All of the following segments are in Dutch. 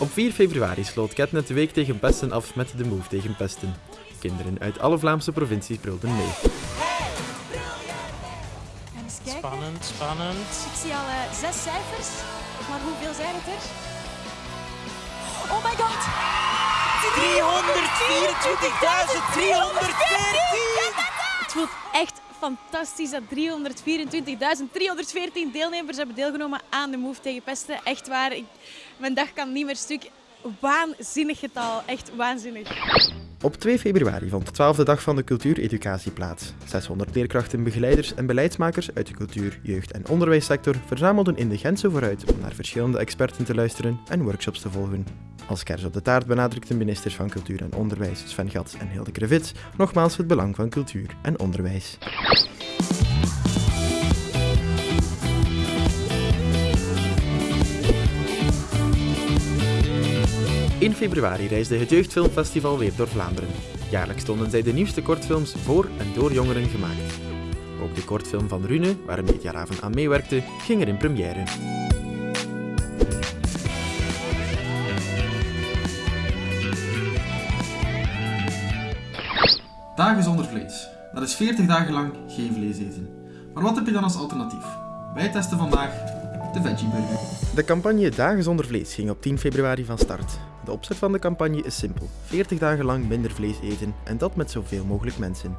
Op 4 februari sloot Ketnet de week tegen pesten af met de Move tegen pesten. Kinderen uit alle Vlaamse provincies brulden mee. Spannend, spannend. Ik zie al eh, zes cijfers. Maar hoeveel zijn het er? Oh my god! 324.314! Het voelt echt fantastisch dat 324.314 deelnemers hebben deelgenomen aan de Move tegen pesten. Echt waar, mijn dag kan niet meer stuk. Waanzinnig getal, echt waanzinnig. Op 2 februari vond de 12e dag van de cultuureducatie plaats. 600 leerkrachten, begeleiders en beleidsmakers uit de cultuur, jeugd- en onderwijssector verzamelden in de Gentse vooruit om naar verschillende experten te luisteren en workshops te volgen. Als kers op de taart benadrukten ministers van Cultuur en Onderwijs Sven Gats en Hilde Krevits nogmaals het belang van cultuur en onderwijs. In februari reisde het Jeugdfilmfestival weer door Vlaanderen. Jaarlijks stonden zij de nieuwste kortfilms voor en door jongeren gemaakt. Ook de kortfilm van Rune, waar een Mediaraven aan meewerkte, ging er in première. Dagen zonder vlees. Dat is 40 dagen lang geen vlees eten. Maar wat heb je dan als alternatief? Wij testen vandaag de Veggie Burger. De campagne Dagen zonder vlees ging op 10 februari van start. De opzet van de campagne is simpel: 40 dagen lang minder vlees eten en dat met zoveel mogelijk mensen.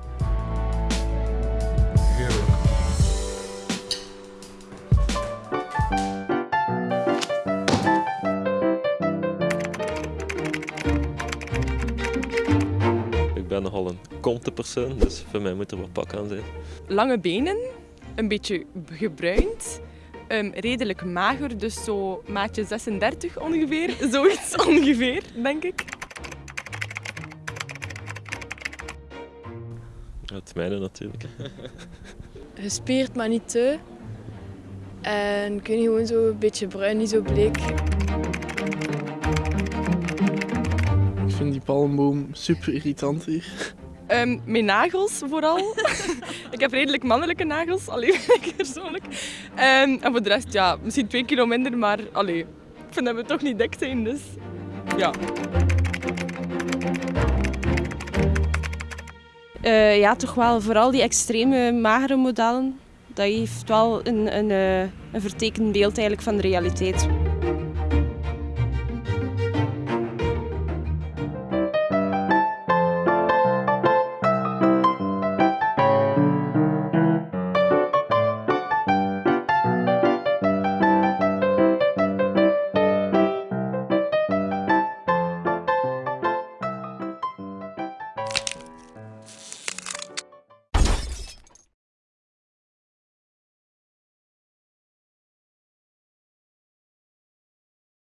Ik ben nogal een konte persoon, dus voor mij moet er wat pak aan zijn. lange benen, een beetje gebruind, ehm, redelijk mager, dus zo maatje 36 ongeveer, zoiets ongeveer, denk ik. Het mijne natuurlijk. gespierd, maar niet te. En kun je gewoon zo een beetje bruin, niet zo bleek. Ik vind die palmboom super irritant hier. Ehm, mijn nagels vooral. ik heb redelijk mannelijke nagels, alleen persoonlijk. Ehm, en voor de rest, ja, misschien twee kilo minder, maar allee, ik vind dat we toch niet dik zijn, dus ja. Eh, ja, toch wel vooral die extreme magere modellen. Dat heeft wel een, een, eh, een vertekend beeld eigenlijk van de realiteit.